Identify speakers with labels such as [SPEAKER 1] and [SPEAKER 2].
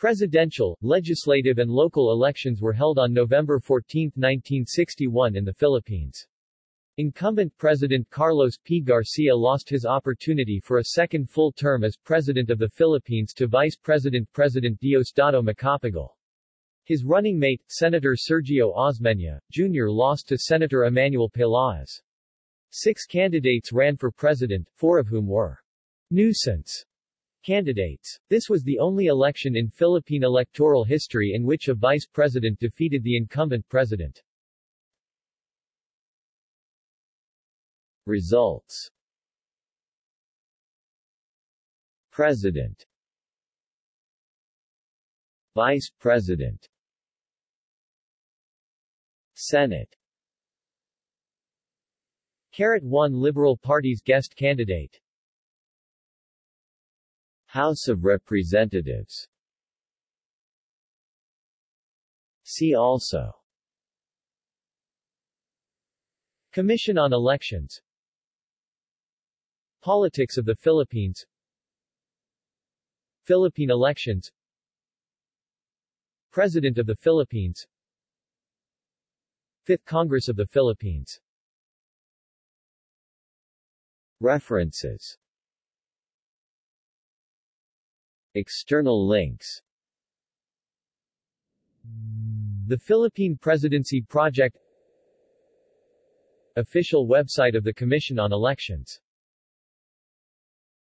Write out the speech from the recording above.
[SPEAKER 1] Presidential, legislative and local elections were held on November 14, 1961 in the Philippines. Incumbent President Carlos P. Garcia lost his opportunity for a second full term as President of the Philippines to Vice President President Diosdado Macapagal. His running mate, Senator Sergio Osmeña, Jr. lost to Senator Emmanuel Peláez. Six candidates ran for president, four of whom were nuisance candidates. This was the only election in Philippine electoral history in which a vice president defeated the incumbent president. Results. President. Vice President. Senate. Carrot 1 Liberal Party's guest candidate House of Representatives. See also. Commission on Elections. Politics of the Philippines. Philippine elections. President of the Philippines. Fifth Congress of the Philippines. References External links. The Philippine Presidency Project. Official website of the Commission on Elections